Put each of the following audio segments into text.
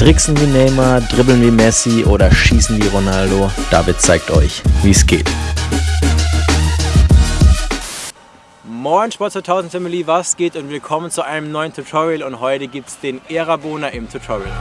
Tricksen wie Neymar, dribbeln wie Messi oder schießen wie Ronaldo? David zeigt euch, wie es geht. Moin Sport 2000 Family, was geht und willkommen zu einem neuen Tutorial und heute gibt es den Erabona im Tutorial.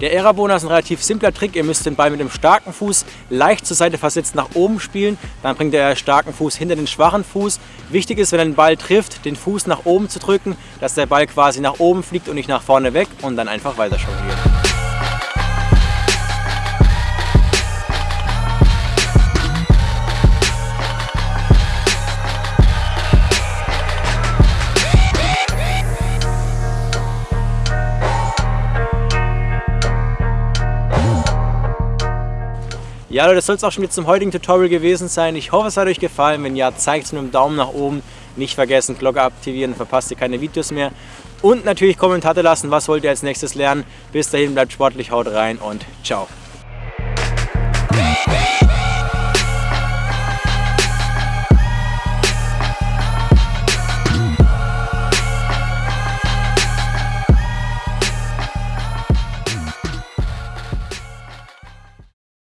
Der Erabona ist ein relativ simpler Trick. Ihr müsst den Ball mit dem starken Fuß leicht zur Seite versetzt nach oben spielen. Dann bringt der starken Fuß hinter den schwachen Fuß. Wichtig ist, wenn er den Ball trifft, den Fuß nach oben zu drücken, dass der Ball quasi nach oben fliegt und nicht nach vorne weg und dann einfach weiter jonglieren. Ja Leute, das soll es auch schon wieder zum heutigen Tutorial gewesen sein. Ich hoffe, es hat euch gefallen. Wenn ja, zeigt es mit einem Daumen nach oben. Nicht vergessen, Glocke aktivieren, verpasst ihr keine Videos mehr. Und natürlich Kommentare lassen, was wollt ihr als nächstes lernen. Bis dahin, bleibt sportlich, haut rein und ciao.